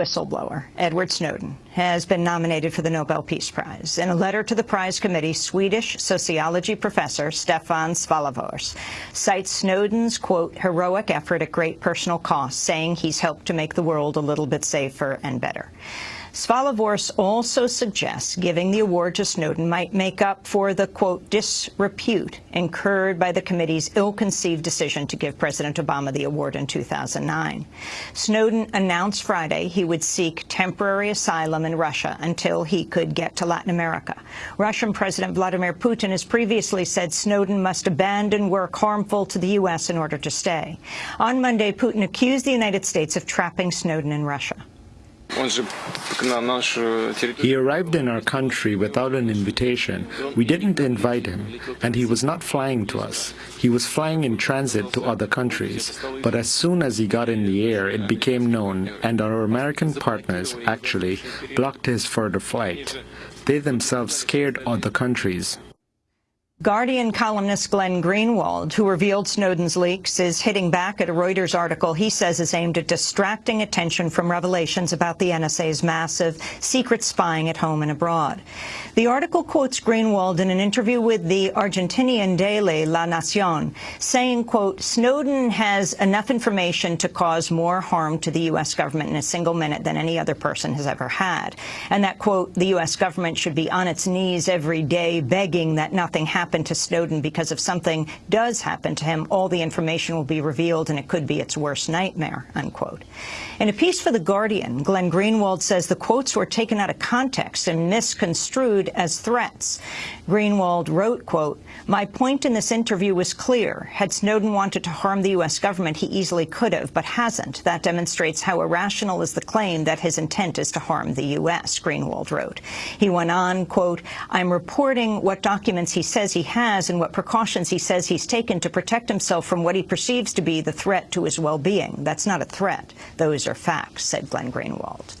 whistleblower, Edward Snowden, has been nominated for the Nobel Peace Prize. In a letter to the prize committee, Swedish sociology professor Stefan Svallfors cites Snowden's, quote, heroic effort at great personal cost, saying he's helped to make the world a little bit safer and better. Svallfors also suggests giving the award to Snowden might make up for the, quote, disrepute incurred by the committee's ill-conceived decision to give President Obama the award in 2009. Snowden announced Friday he would seek temporary asylum in Russia until he could get to Latin America. Russian President Vladimir Putin has previously said Snowden must abandon work harmful to the U.S. in order to stay. On Monday, Putin accused the United States of trapping Snowden in Russia. He arrived in our country without an invitation. We didn't invite him, and he was not flying to us. He was flying in transit to other countries. But as soon as he got in the air, it became known, and our American partners, actually, blocked his further flight. They themselves scared other countries. Guardian columnist Glenn Greenwald, who revealed Snowden's leaks, is hitting back at a Reuters article he says is aimed at distracting attention from revelations about the NSA's massive secret spying at home and abroad. The article quotes Greenwald in an interview with the Argentinian daily La Nacion, saying, quote, Snowden has enough information to cause more harm to the U.S. government in a single minute than any other person has ever had, and that, quote, the U.S. government should be on its knees every day begging that nothing happen happen to Snowden because if something does happen to him, all the information will be revealed and it could be its worst nightmare, unquote. In a piece for The Guardian, Glenn Greenwald says the quotes were taken out of context and misconstrued as threats. Greenwald wrote, quote, my point in this interview was clear. Had Snowden wanted to harm the U.S. government, he easily could have, but hasn't. That demonstrates how irrational is the claim that his intent is to harm the U.S., Greenwald wrote. He went on, quote, I'm reporting what documents he says he he has and what precautions he says he's taken to protect himself from what he perceives to be the threat to his well-being. That's not a threat. Those are facts, said Glenn Greenwald.